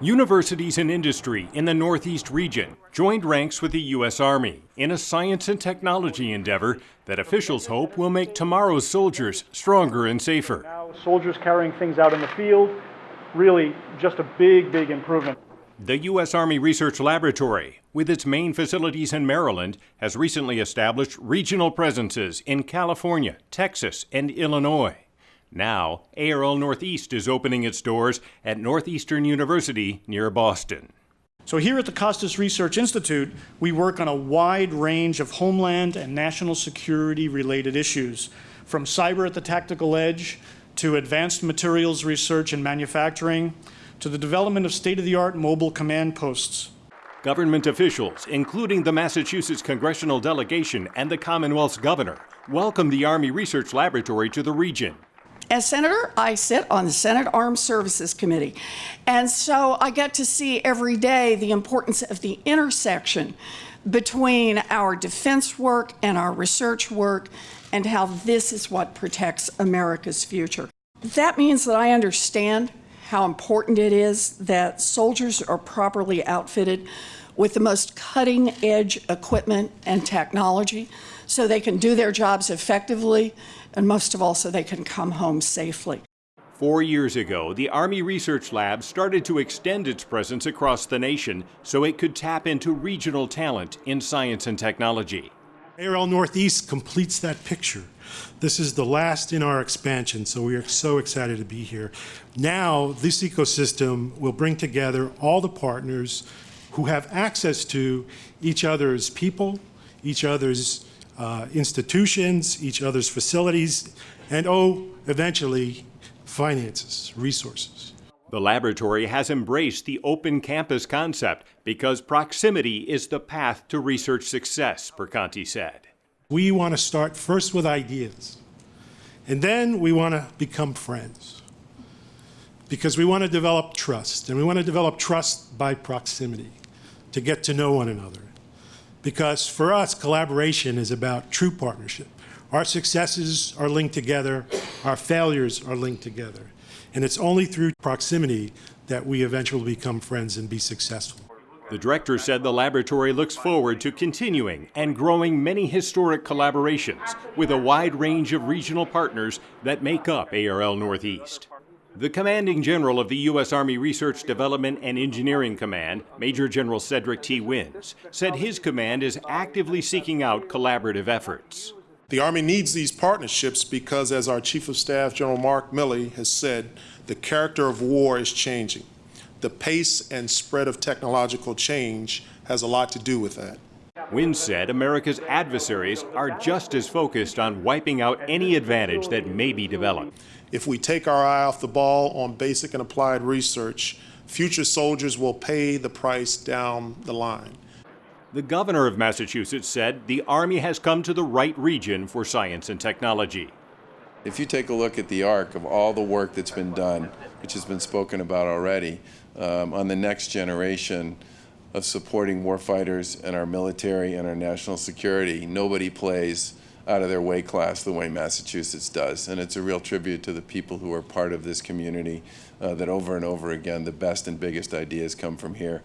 Universities and industry in the Northeast region joined ranks with the U.S. Army in a science and technology endeavor that officials hope will make tomorrow's soldiers stronger and safer. Now, soldiers carrying things out in the field, really just a big, big improvement. The U.S. Army Research Laboratory, with its main facilities in Maryland, has recently established regional presences in California, Texas, and Illinois. Now, ARL Northeast is opening its doors at Northeastern University near Boston. So here at the Kostas Research Institute, we work on a wide range of homeland and national security related issues, from cyber at the tactical edge to advanced materials research and manufacturing to the development of state-of-the-art mobile command posts. Government officials, including the Massachusetts congressional delegation and the Commonwealth's governor, welcome the Army Research Laboratory to the region. As senator, I sit on the Senate Armed Services Committee. And so I get to see every day the importance of the intersection between our defense work and our research work and how this is what protects America's future. That means that I understand how important it is that soldiers are properly outfitted with the most cutting edge equipment and technology so they can do their jobs effectively and most of all so they can come home safely. Four years ago, the Army Research Lab started to extend its presence across the nation so it could tap into regional talent in science and technology. ARL Northeast completes that picture. This is the last in our expansion, so we are so excited to be here. Now, this ecosystem will bring together all the partners who have access to each other's people, each other's uh, institutions, each other's facilities, and oh, eventually, finances, resources. The laboratory has embraced the open campus concept because proximity is the path to research success, Perconti said. We want to start first with ideas, and then we want to become friends because we want to develop trust, and we want to develop trust by proximity to get to know one another. Because for us, collaboration is about true partnership. Our successes are linked together, our failures are linked together. And it's only through proximity that we eventually become friends and be successful. The director said the laboratory looks forward to continuing and growing many historic collaborations with a wide range of regional partners that make up ARL Northeast. The commanding general of the U.S. Army Research Development and Engineering Command, Major General Cedric T. Wins, said his command is actively seeking out collaborative efforts. The Army needs these partnerships because, as our Chief of Staff, General Mark Milley, has said, the character of war is changing. The pace and spread of technological change has a lot to do with that. Wins said America's adversaries are just as focused on wiping out any advantage that may be developed. If we take our eye off the ball on basic and applied research, future soldiers will pay the price down the line. The governor of Massachusetts said the Army has come to the right region for science and technology. If you take a look at the arc of all the work that's been done, which has been spoken about already, um, on the next generation of supporting warfighters and our military and our national security, nobody plays out of their weight class the way Massachusetts does. And it's a real tribute to the people who are part of this community uh, that over and over again, the best and biggest ideas come from here.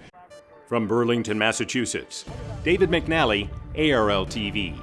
From Burlington, Massachusetts, David McNally, ARL TV.